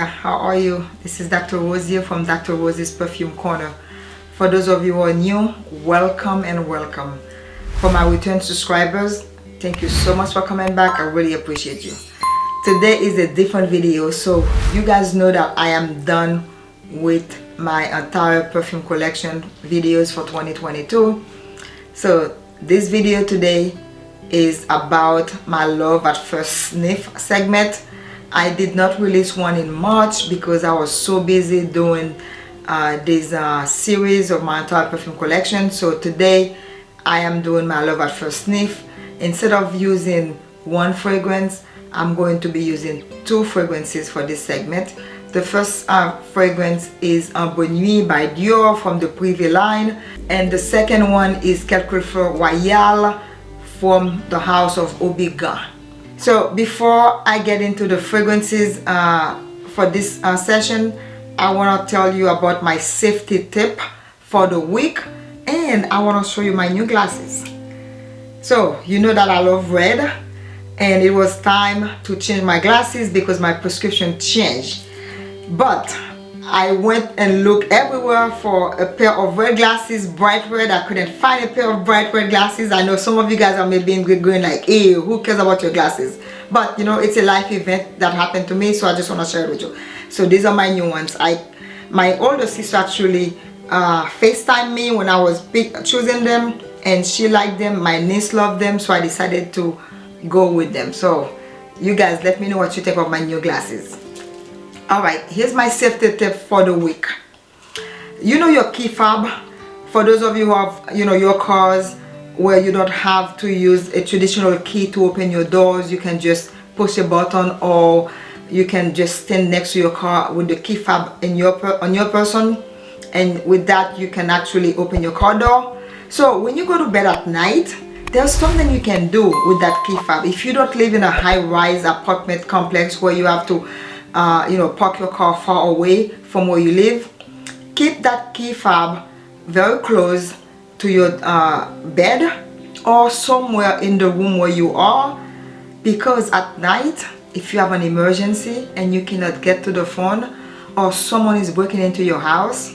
There, how are you? This is Dr. Rose here from Dr. Rose's Perfume Corner. For those of you who are new, welcome and welcome. For my return subscribers, thank you so much for coming back. I really appreciate you. Today is a different video, so you guys know that I am done with my entire perfume collection videos for 2022. So this video today is about my love at first sniff segment I did not release one in March because I was so busy doing uh, this uh, series of my entire perfume collection. So today I am doing my love at first sniff. Instead of using one fragrance I'm going to be using two fragrances for this segment. The first uh, fragrance is Ambre Nuit by Dior from the Privé line and the second one is Quelques Fleurs Royale from the house of Houbigant. So before I get into the fragrances uh, for this uh, session, I want to tell you about my safety tip for the week and I want to show you my new glasses. So you know that I love red and it was time to change my glasses because my prescription changed. But I went and looked everywhere for a pair of red glasses, bright red. I couldn't find a pair of bright red glasses. I know some of you guys are maybe going like, hey, who cares about your glasses? But you know, it's a life event that happened to me, so I just want to share it with you. So these are my new ones. I, My older sister actually uh, FaceTime me when I was choosing them and she liked them. My niece loved them, so I decided to go with them. So you guys, let me know what you think of my new glasses all right here's my safety tip for the week. You know your key fob? For those of you who have you know your cars where you don't have to use a traditional key to open your doors you can just push a button or you can just stand next to your car with the key fob in your on your person. And with that you can actually open your car door. So when you go to bed at night there's something you can do with that key fob. If you don't live in a high-rise apartment complex where you have to uh, you know park your car far away from where you live. Keep that key fob very close to your uh, bed or somewhere in the room where you are because at night if you have an emergency and you cannot get to the phone or someone is breaking into your house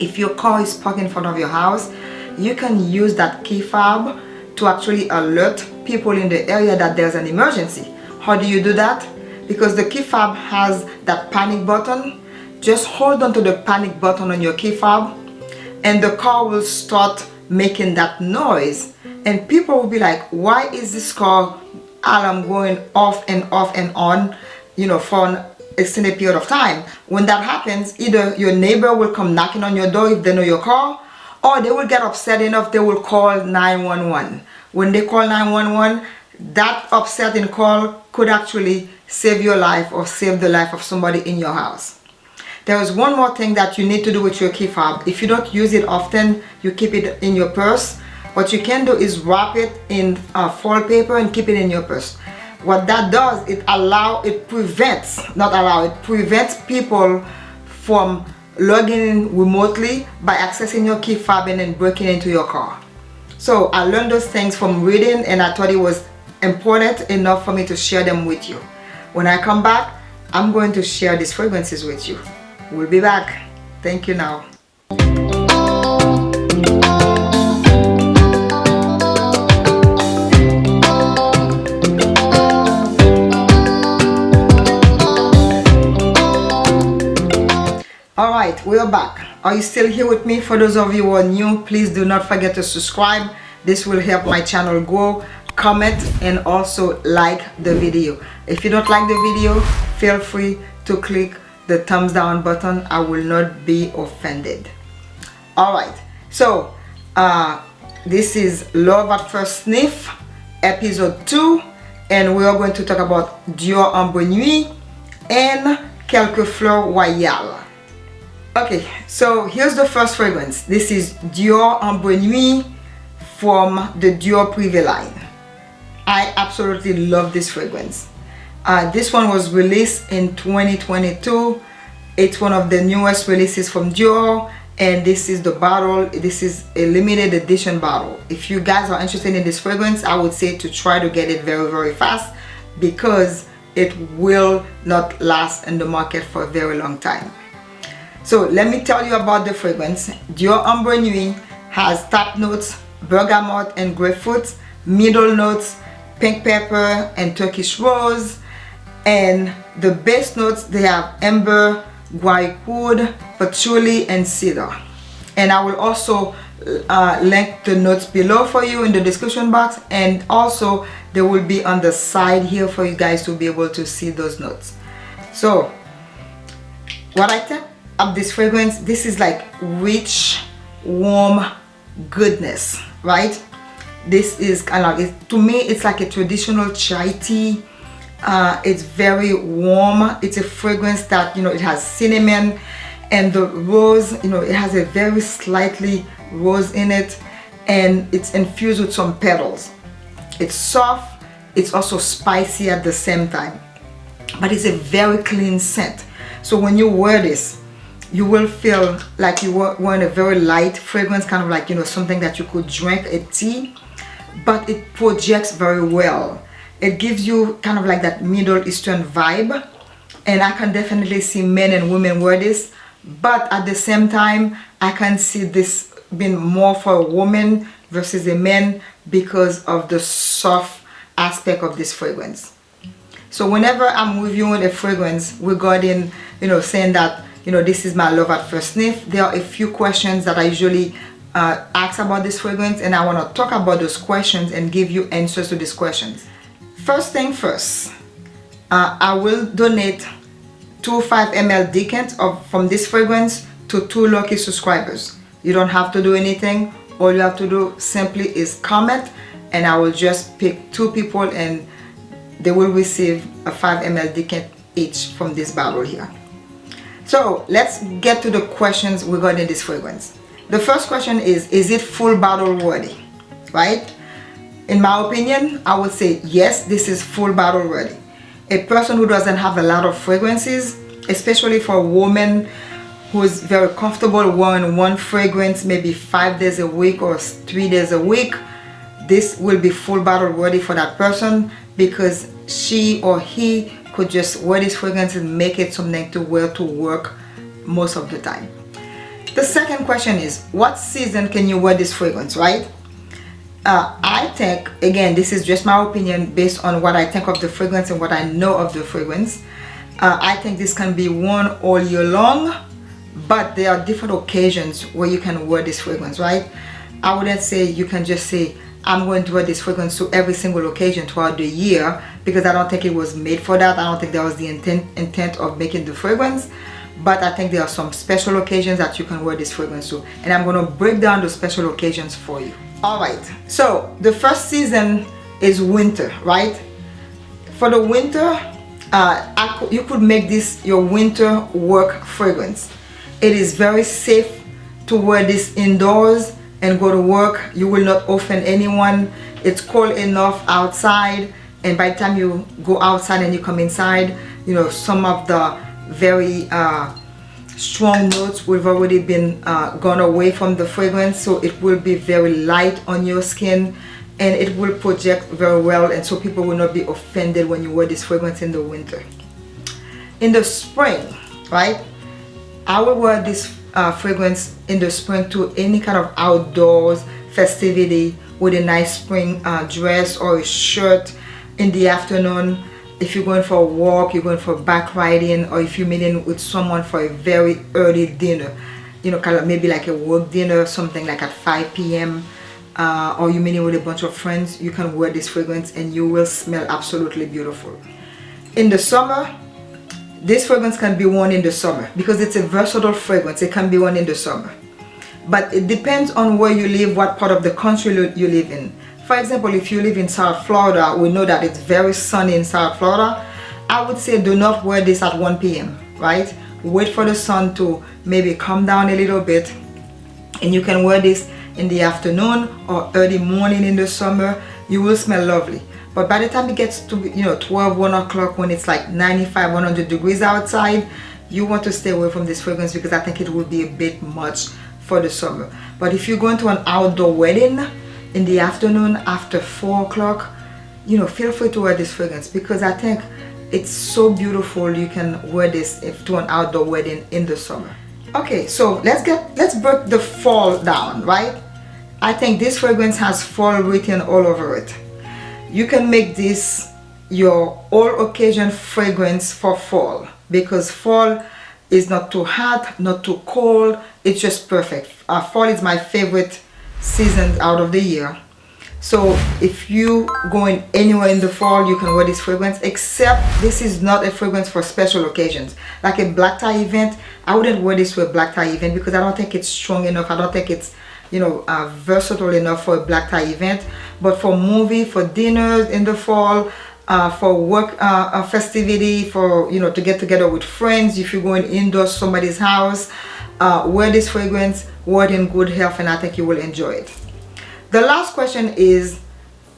if your car is parked in front of your house you can use that key fob to actually alert people in the area that there's an emergency. How do you do that because the key fob has that panic button. Just hold on to the panic button on your key fob and the car will start making that noise. And people will be like why is this car alarm going off and off and on you know for an extended period of time? When that happens either your neighbor will come knocking on your door if they know your car or they will get upset enough they will call 911 when they call 911 that upsetting call could actually save your life or save the life of somebody in your house. There is one more thing that you need to do with your key fob. If you don't use it often, you keep it in your purse. What you can do is wrap it in uh, foil paper and keep it in your purse. What that does, it allow, it prevents, not allow, it prevents people from logging in remotely by accessing your key fob and then breaking into your car. So I learned those things from reading and I thought it was important enough for me to share them with you. When I come back, I'm going to share these fragrances with you. We'll be back. Thank you now. Alright, we're back. Are you still here with me? For those of you who are new, please do not forget to subscribe. This will help my channel grow comment and also like the video. If you don't like the video feel free to click the thumbs down button. I will not be offended. All right. So uh, this is love at first sniff episode 2 and we are going to talk about Dior Ambre Nuit and Quelques Fleurs Royale. Okay so here's the first fragrance. This is Dior Ambre Nuit from the Dior Privé line absolutely love this fragrance. Uh, this one was released in 2022. It's one of the newest releases from Dior and this is the bottle. This is a limited edition bottle. If you guys are interested in this fragrance, I would say to try to get it very, very fast because it will not last in the market for a very long time so let me tell you about the fragrance Dior Ambre Nuit has top notes bergamot and grapefruit middle notes pink pepper and Turkish rose. And the base notes they have amber guaiac wood patchouli and cedar. And I will also uh, link the notes below for you in the description box. And also they will be on the side here for you guys to be able to see those notes. So what I think of this fragrance this is like rich warm goodness right this is kind of it, to me it's like a traditional chai tea. Uh, it's very warm. It's a fragrance that you know it has cinnamon and the rose you know it has a very slightly rose in it and it's infused with some petals. It's soft it's also spicy at the same time but it's a very clean scent. So when you wear this you will feel like you were wearing a very light fragrance kind of like you know something that you could drink a tea but it projects very well. It gives you kind of like that middle eastern vibe and i can definitely see men and women wear this but at the same time i can see this being more for a woman versus a man because of the soft aspect of this fragrance. So whenever i'm reviewing a fragrance regarding you know saying that you know this is my love at first sniff there are a few questions that i usually uh, ask about this fragrance and i want to talk about those questions and give you answers to these questions. First thing first uh, i will donate two 5 ml decant of from this fragrance to two lucky subscribers. You don't have to do anything. All you have to do simply is comment and I will just pick two people and they will receive a 5 ml decant each from this bottle here. So let's get to the questions regarding this fragrance the first question is is it full bottle worthy? Right? In my opinion I would say yes this is full bottle worthy. A person who doesn't have a lot of fragrances especially for a woman who's very comfortable wearing one fragrance maybe five days a week or three days a week this will be full bottle worthy for that person because she or he could just wear this fragrance and make it something to wear to work most of the time the second question is what season can you wear this fragrance right? Uh, I think again this is just my opinion based on what I think of the fragrance and what I know of the fragrance. Uh, I think this can be worn all year long but there are different occasions where you can wear this fragrance right? I wouldn't say you can just say I'm going to wear this fragrance to every single occasion throughout the year because I don't think it was made for that. I don't think that was the intent intent of making the fragrance but I think there are some special occasions that you can wear this fragrance to and I'm to break down those special occasions for you. Alright so the first season is winter right? For the winter uh, you could make this your winter work fragrance. It is very safe to wear this indoors and go to work. You will not offend anyone. It's cold enough outside and by the time you go outside and you come inside you know some of the very uh, strong notes have already been uh, gone away from the fragrance so it will be very light on your skin and it will project very well and so people will not be offended when you wear this fragrance in the winter. In the spring right I will wear this uh, fragrance in the spring to any kind of outdoors festivity with a nice spring uh, dress or a shirt in the afternoon if you're going for a walk you're going for back riding or if you're meeting with someone for a very early dinner you know kind of maybe like a work dinner something like at 5 p.m uh, or you're meeting with a bunch of friends you can wear this fragrance and you will smell absolutely beautiful. In the summer this fragrance can be worn in the summer because it's a versatile fragrance. It can be worn in the summer. But it depends on where you live what part of the country you live in for example if you live in South Florida we know that it's very sunny in South Florida. I would say do not wear this at 1 p.m. right? Wait for the sun to maybe come down a little bit. And you can wear this in the afternoon or early morning in the summer. You will smell lovely. But by the time it gets to you know 12 1 o'clock when it's like 95 100 degrees outside you want to stay away from this fragrance because I think it will be a bit much for the summer. But if you're going to an outdoor wedding in the afternoon after 4 o'clock you know feel free to wear this fragrance because I think it's so beautiful you can wear this if to an outdoor wedding in the summer. Okay so let's get let's break the fall down right? I think this fragrance has fall written all over it. You can make this your all occasion fragrance for fall because fall is not too hot not too cold. It's just perfect. Uh, fall is my favorite season out of the year. So if you going anywhere in the fall you can wear this fragrance except this is not a fragrance for special occasions. Like a black tie event i wouldn't wear this for a black tie event because i don't think it's strong enough. I don't think it's you know uh, versatile enough for a black tie event. But for movie for dinners in the fall uh, for work uh, uh festivity for you know to get together with friends if you're going indoors somebody's house uh, wear this fragrance wear it in good health and i think you will enjoy it. The last question is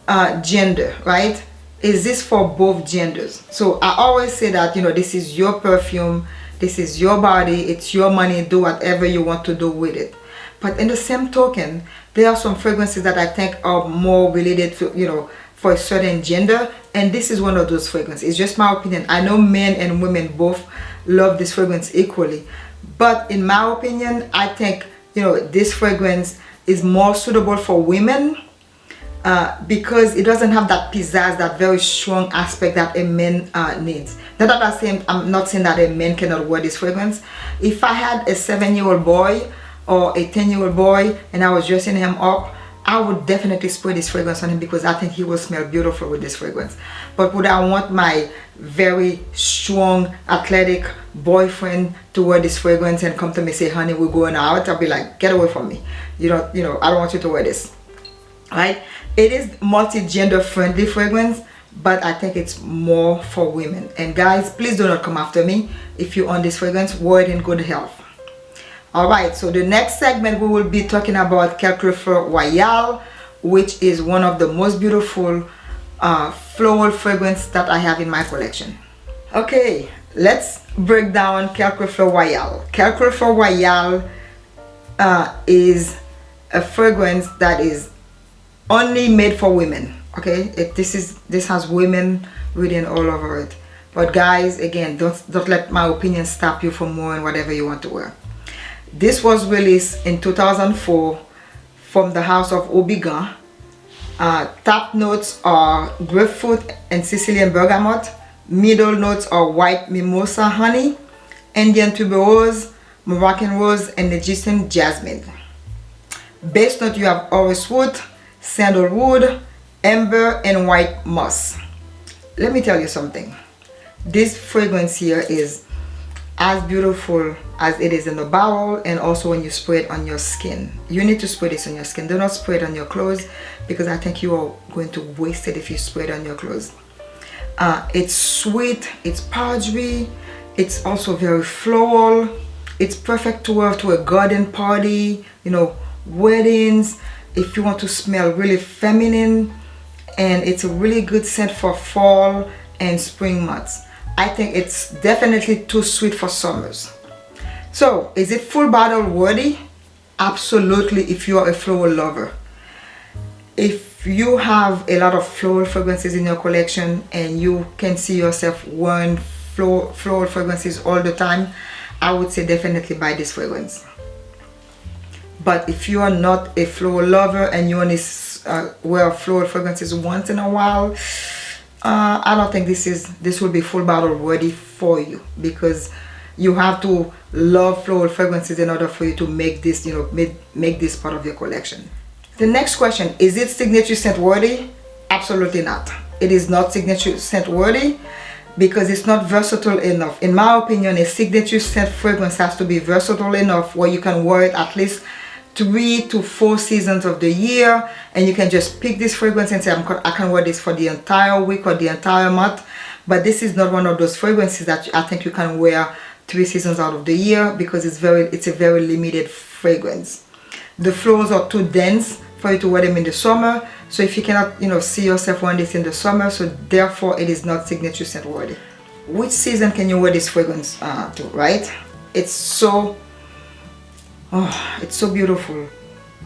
uh, gender right? Is this for both genders? So i always say that you know this is your perfume this is your body it's your money do whatever you want to do with it. But in the same token there are some fragrances that i think are more related to you know for a certain gender and this is one of those fragrances. It's just my opinion. I know men and women both love this fragrance equally but in my opinion i think you know this fragrance is more suitable for women uh, because it doesn't have that pizzazz, that very strong aspect that a man uh, needs. Not that I'm saying, I'm not saying that a man cannot wear this fragrance. If I had a seven-year-old boy or a 10-year-old boy and I was dressing him up, I would definitely spray this fragrance on him because I think he will smell beautiful with this fragrance. But would I want my very strong, athletic boyfriend to wear this fragrance and come to me say, honey, we're going out? I'll be like, get away from me. You know, you know, I don't want you to wear this. Right? It is multi-gender friendly fragrance, but I think it's more for women. And guys, please do not come after me. If you own this fragrance, wear it in good health all right so the next segment we will be talking about Quelques Fleurs Royale which is one of the most beautiful uh, floral fragrance that I have in my collection. Okay let's break down Quelques Fleurs Royale. Quelque Royale uh, is a fragrance that is only made for women okay? This is this has women written all over it. But guys again don't don't let my opinion stop you from wearing whatever you want to wear this was released in 2004 from the house of Houbigant. Uh, top notes are grapefruit and Sicilian bergamot. Middle notes are white mimosa honey, Indian tuberose, Moroccan rose, and Egyptian jasmine. Base note you have orris wood, sandalwood, amber, and white moss. Let me tell you something. This fragrance here is as beautiful as it is in the bottle and also when you spray it on your skin. You need to spray this on your skin. Do not spray it on your clothes because I think you are going to waste it if you spray it on your clothes. Uh, it's sweet it's powdery it's also very floral. It's perfect to wear to a garden party you know weddings. If you want to smell really feminine and it's a really good scent for fall and spring months I think it's definitely too sweet for summers. So, is it full bottle worthy? Absolutely, if you are a floral lover. If you have a lot of floral fragrances in your collection and you can see yourself wearing floral, fragrances all the time, I would say definitely buy this fragrance. But if you are not a floral lover and you only uh, wear floral fragrances once in a while, uh, I don't think this is this will be full bottle ready for you because you have to love floral fragrances in order for you to make this you know make, make this part of your collection. The next question is it signature scent worthy? Absolutely not. It is not signature scent worthy because it's not versatile enough. In my opinion a signature scent fragrance has to be versatile enough where you can wear it at least three to four seasons of the year and you can just pick this fragrance and say i can wear this for the entire week or the entire month. But this is not one of those fragrances that I think you can wear three seasons out of the year because it's very it's a very limited fragrance. The florals are too dense for you to wear them in the summer. So if you cannot you know see yourself wearing this in the summer so therefore it is not signature scent worthy. Which season can you wear this fragrance uh, to right? It's so oh it's so beautiful.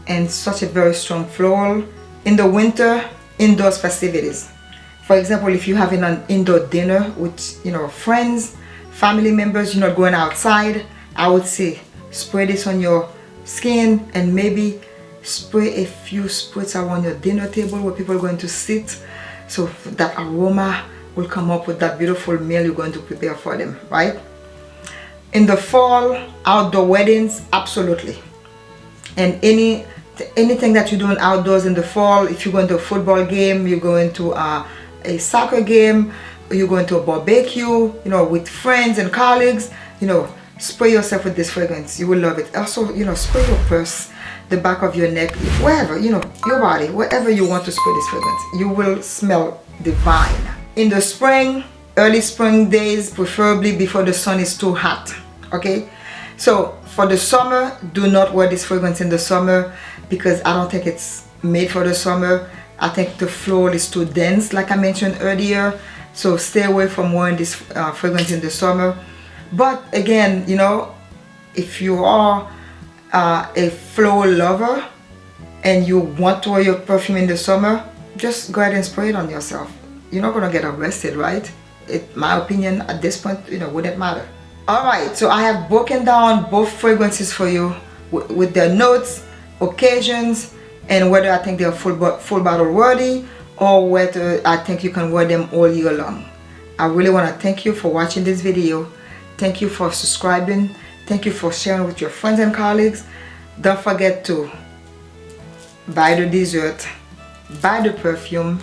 And such a very strong floral. In the winter indoors festivities. For example if you're having an indoor dinner with you know friends family members you're not going outside I would say spray this on your skin and maybe spray a few spritz around your dinner table where people are going to sit. So that aroma will come up with that beautiful meal you're going to prepare for them right in the fall outdoor weddings absolutely. And any anything that you're doing outdoors in the fall if you're going to a football game you're going to uh, a soccer game you're going to a barbecue you know with friends and colleagues you know spray yourself with this fragrance. You will love it. Also you know spray your purse the back of your neck wherever you know your body wherever you want to spray this fragrance you will smell divine. In the spring early spring days preferably before the sun is too hot okay? So for the summer do not wear this fragrance in the summer because I don't think it's made for the summer. I think the floral is too dense like I mentioned earlier. So stay away from wearing this uh, fragrance in the summer. But again you know if you are uh, a floral lover and you want to wear your perfume in the summer just go ahead and spray it on yourself. You're not gonna get arrested right it my opinion at this point you know wouldn't matter. All right so i have broken down both fragrances for you with their notes occasions and whether i think they're full, full bottle worthy or whether i think you can wear them all year long. I really want to thank you for watching this video. Thank you for subscribing. Thank you for sharing with your friends and colleagues. Don't forget to buy the dessert, buy the perfume,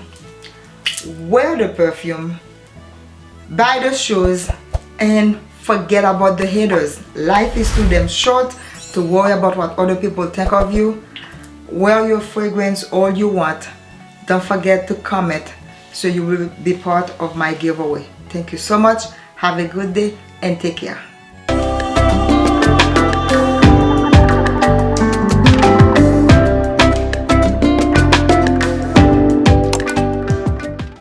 wear the perfume, buy the shoes, and forget about the haters. Life is too damn short to worry about what other people think of you. Wear your fragrance all you want. Don't forget to comment so you will be part of my giveaway. Thank you so much. Have a good day and take care.